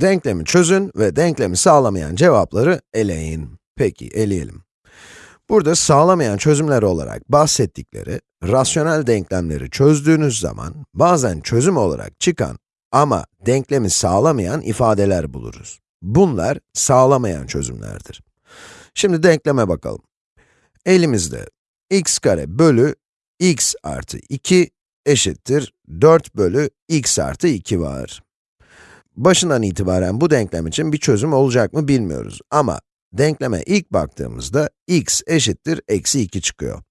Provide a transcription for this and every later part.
Denklemi çözün ve denklemi sağlamayan cevapları eleyin. Peki, eleyelim. Burada sağlamayan çözümler olarak bahsettikleri, rasyonel denklemleri çözdüğünüz zaman, bazen çözüm olarak çıkan ama denklemi sağlamayan ifadeler buluruz. Bunlar sağlamayan çözümlerdir. Şimdi denkleme bakalım. Elimizde x kare bölü x artı 2 eşittir 4 bölü x artı 2 var. Başından itibaren bu denklem için bir çözüm olacak mı bilmiyoruz ama denkleme ilk baktığımızda x eşittir eksi 2 çıkıyor.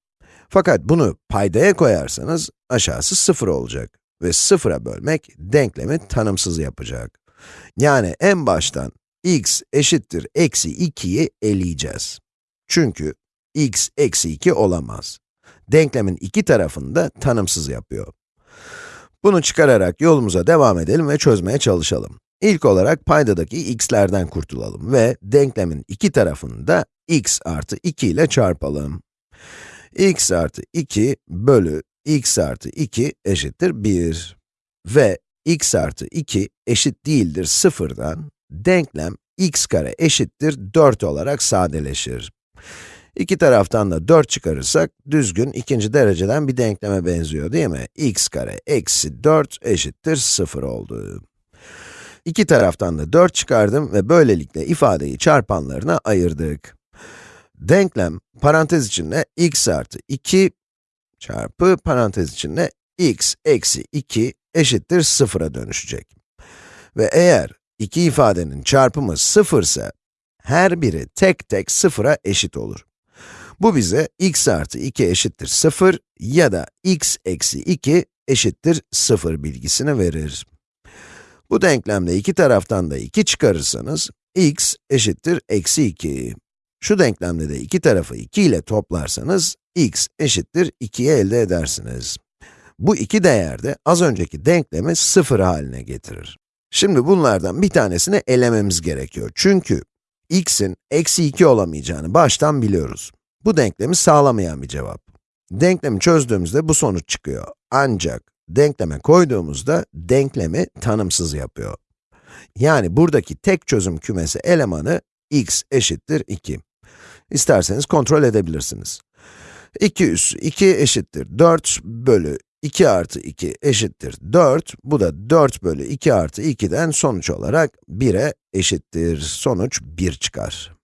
Fakat bunu paydaya koyarsanız aşağısı 0 olacak ve 0'a bölmek denklemi tanımsız yapacak. Yani en baştan x eşittir eksi 2'yi eleyeceğiz. Çünkü x eksi 2 olamaz. Denklemin iki tarafını da tanımsız yapıyor. Bunu çıkararak yolumuza devam edelim ve çözmeye çalışalım. İlk olarak paydadaki x'lerden kurtulalım ve denklemin iki tarafını da x artı 2 ile çarpalım. x artı 2 bölü x artı 2 eşittir 1. Ve x artı 2 eşit değildir 0'dan, denklem x kare eşittir 4 olarak sadeleşir. İki taraftan da 4 çıkarırsak, düzgün ikinci dereceden bir denkleme benziyor değil mi? x kare eksi 4 eşittir 0 oldu. İki taraftan da 4 çıkardım ve böylelikle ifadeyi çarpanlarına ayırdık. Denklem, parantez içinde x artı 2 çarpı parantez içinde x eksi 2 eşittir 0'a dönüşecek. Ve eğer iki ifadenin çarpımı 0 ise, her biri tek tek 0'a eşit olur. Bu bize x artı 2 eşittir 0 ya da x eksi 2 eşittir 0 bilgisini verir. Bu denklemde iki taraftan da 2 çıkarırsanız, x eşittir eksi 2. Şu denklemde de iki tarafı 2 ile toplarsanız, x eşittir 2'yi elde edersiniz. Bu iki değer de az önceki denklemi 0 haline getirir. Şimdi bunlardan bir tanesini elememiz gerekiyor. Çünkü x'in eksi 2 olamayacağını baştan biliyoruz. Bu denklemi sağlamayan bir cevap. Denklemi çözdüğümüzde bu sonuç çıkıyor. Ancak denkleme koyduğumuzda denklemi tanımsız yapıyor. Yani buradaki tek çözüm kümesi elemanı x eşittir 2. İsterseniz kontrol edebilirsiniz. 2 üssü 2 eşittir 4 bölü 2 artı 2 eşittir 4. Bu da 4 bölü 2 artı 2'den sonuç olarak 1'e eşittir. Sonuç 1 çıkar.